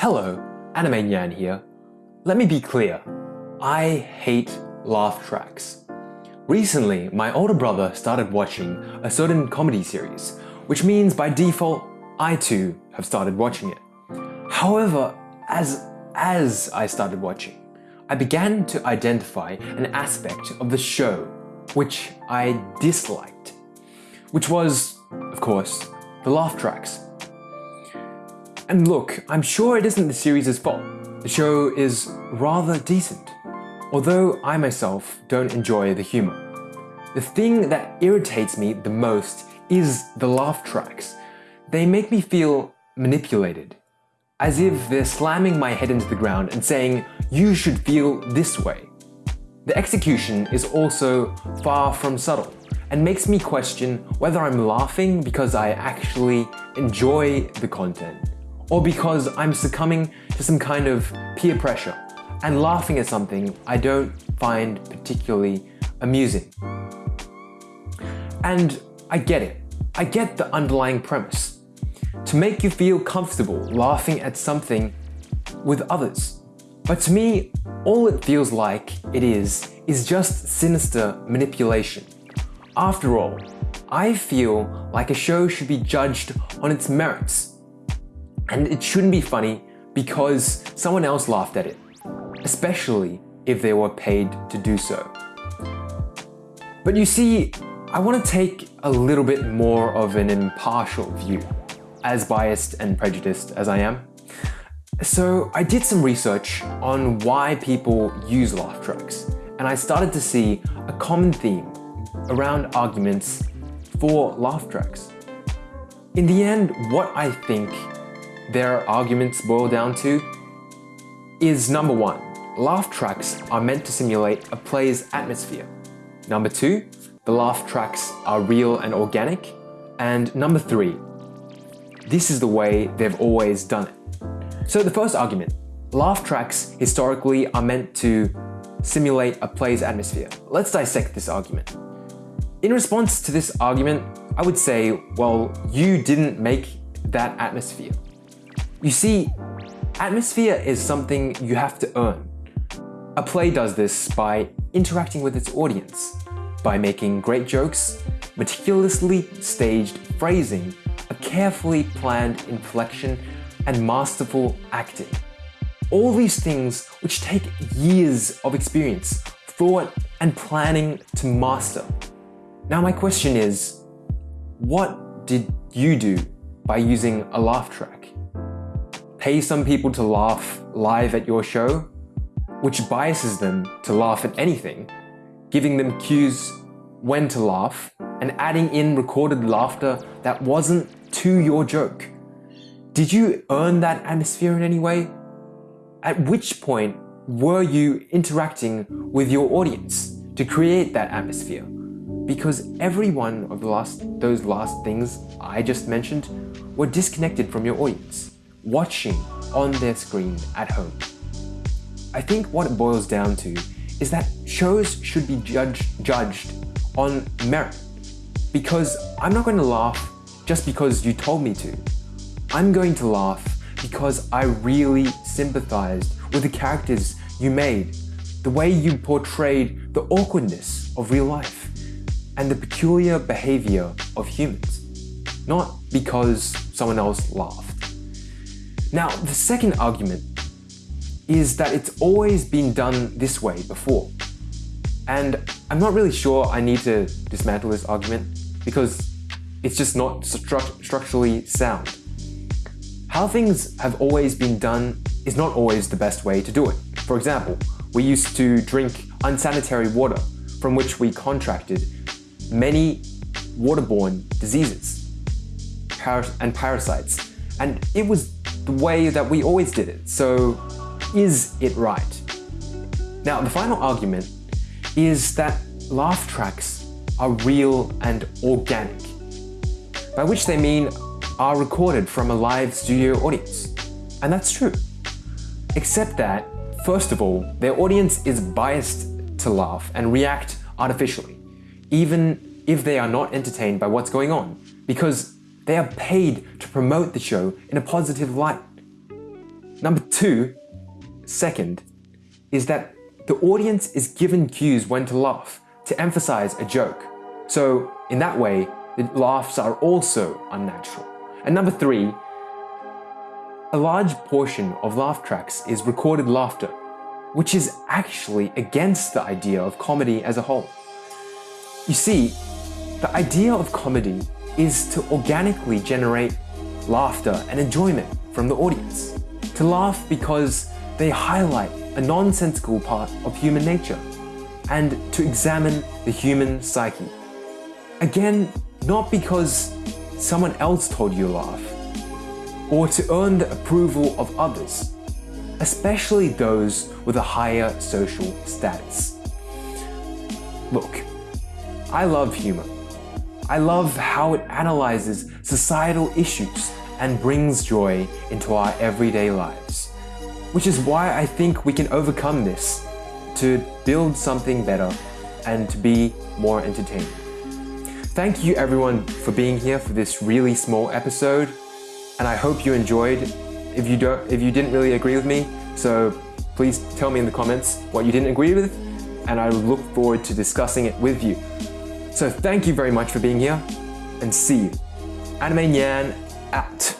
Hello, Anime Nyan here. Let me be clear, I hate laugh tracks. Recently, my older brother started watching a certain comedy series, which means by default, I too have started watching it. However, as, as I started watching, I began to identify an aspect of the show which I disliked, which was, of course, the laugh tracks. And look, I'm sure it isn't the series' fault. The show is rather decent, although I myself don't enjoy the humor. The thing that irritates me the most is the laugh tracks. They make me feel manipulated, as if they're slamming my head into the ground and saying, you should feel this way. The execution is also far from subtle and makes me question whether I'm laughing because I actually enjoy the content or because I'm succumbing to some kind of peer pressure and laughing at something I don't find particularly amusing. And I get it. I get the underlying premise. To make you feel comfortable laughing at something with others. But to me, all it feels like it is, is just sinister manipulation. After all, I feel like a show should be judged on its merits and it shouldn't be funny because someone else laughed at it, especially if they were paid to do so. But you see, I want to take a little bit more of an impartial view, as biased and prejudiced as I am. So I did some research on why people use laugh tracks, and I started to see a common theme around arguments for laugh tracks. In the end, what I think their arguments boil down to is number one, laugh tracks are meant to simulate a play's atmosphere. Number two, the laugh tracks are real and organic. And number three, this is the way they've always done it. So the first argument, laugh tracks historically are meant to simulate a play's atmosphere. Let's dissect this argument. In response to this argument, I would say, well, you didn't make that atmosphere. You see, atmosphere is something you have to earn. A play does this by interacting with its audience, by making great jokes, meticulously staged phrasing, a carefully planned inflection, and masterful acting. All these things which take years of experience, thought, and planning to master. Now my question is, what did you do by using a laugh track? Pay some people to laugh live at your show, which biases them to laugh at anything, giving them cues when to laugh, and adding in recorded laughter that wasn't to your joke. Did you earn that atmosphere in any way? At which point were you interacting with your audience to create that atmosphere? Because every one of the last, those last things I just mentioned were disconnected from your audience watching on their screen at home. I think what it boils down to is that shows should be judged, judged on merit. Because I'm not going to laugh just because you told me to. I'm going to laugh because I really sympathized with the characters you made, the way you portrayed the awkwardness of real life, and the peculiar behavior of humans. Not because someone else laughed. Now, the second argument is that it's always been done this way before. And I'm not really sure I need to dismantle this argument because it's just not stru structurally sound. How things have always been done is not always the best way to do it. For example, we used to drink unsanitary water from which we contracted many waterborne diseases and parasites. And it was the way that we always did it. So is it right? Now, the final argument is that laugh tracks are real and organic, by which they mean are recorded from a live studio audience. And that's true. Except that, first of all, their audience is biased to laugh and react artificially, even if they are not entertained by what's going on, because they are paid to promote the show in a positive light. Number two, second, is that the audience is given cues when to laugh to emphasize a joke. So in that way, the laughs are also unnatural. And number three, a large portion of laugh tracks is recorded laughter, which is actually against the idea of comedy as a whole. You see, the idea of comedy is to organically generate laughter and enjoyment from the audience. To laugh because they highlight a nonsensical part of human nature and to examine the human psyche. Again, not because someone else told you to laugh, or to earn the approval of others, especially those with a higher social status. Look, I love humor. I love how it analyzes societal issues and brings joy into our everyday lives. Which is why I think we can overcome this to build something better and to be more entertaining. Thank you everyone for being here for this really small episode and I hope you enjoyed. If you don't if you didn't really agree with me, so please tell me in the comments what you didn't agree with and I look forward to discussing it with you. So thank you very much for being here and see you. Anime Nyan out.